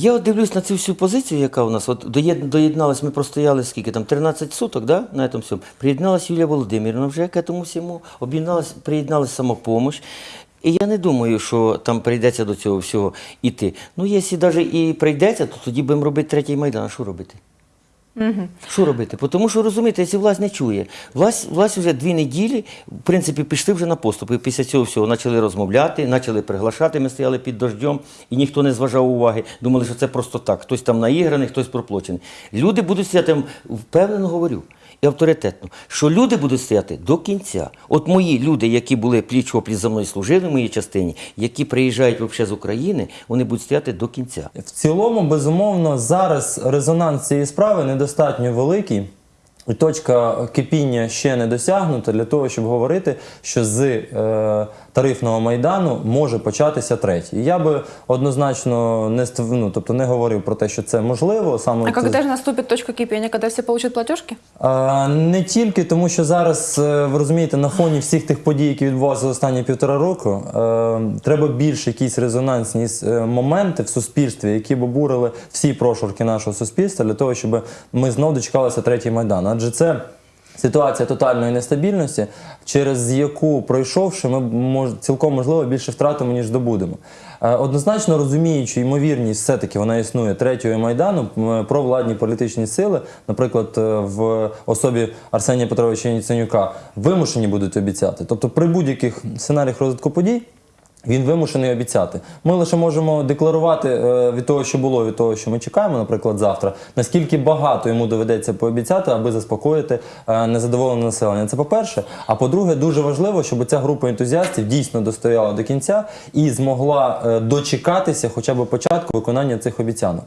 Я от дивлюсь на цю всю позицію, яка у нас. От доєд- доєдналась, ми простояли скільки там, 13 суток, да, на цьому всьому. Приєдналась Юлія Володимирівна вже к этому всьому, об'єдналась, приєдналась самопомощь. І я не думаю, що там прийдеться до цього всього іти. Ну, якщо навіть і прийдеться, то тоді будемо робити третій майдан. А що робити? Що робити? Тому що розумієте, якщо власть не чує, власть, власть вже дві неділі, в принципі, пішли вже на поступи. Після цього всього почали розмовляти, почали приглашати. Ми стояли під дождем, і ніхто не зважав уваги. Думали, що це просто так. Хтось там наіграний, хтось проплочений. Люди будуть стояти, впевнено говорю. І авторитетно, що люди будуть стояти до кінця. От мої люди, які були пліч опліч за мною служили в моїй частині, які приїжджають взагалі з України, вони будуть стояти до кінця. В цілому, безумовно, зараз резонанс цієї справи недостатньо великий. І точка кипіння ще не досягнута для того, щоб говорити, що з е, тарифного майдану може початися третій. І Я би однозначно не ну, тобто не говорив про те, що це можливо. Саме А це- когда же точка кипения, когда все получат платежки? А, Не тільки тому, що зараз е, ви розумієте, на фоні всіх тих подій, які відбувалися за останні півтора року, е, треба більш якісь резонансні е, моменти в суспільстві, які б обурили всі прошурки нашого суспільства, для того, щоб ми знов дочекалися третій майдан. Адже це. Ситуація тотальної нестабільності, через яку пройшовши, ми мож, цілком можливо більше втратимо, ніж добудемо. Е, Однозначно розуміючи ймовірність, все-таки вона існує третього майдану, м, провладні політичні сили, наприклад, е, в особі Арсенія Петровича Яценюка, вимушені будуть обіцяти. Тобто, при будь-яких сценаріях розвитку подій. Він вимушений обіцяти. Ми лише можемо декларувати е, від того, що було, від того, що ми чекаємо, наприклад, завтра, наскільки багато йому доведеться пообіцяти, аби заспокоїти е, незадоволене населення. Це по-перше. А по-друге, дуже важливо, щоб ця група ентузіастів дійсно достояла до кінця і змогла е, дочекатися хоча б початку виконання цих обіцянок.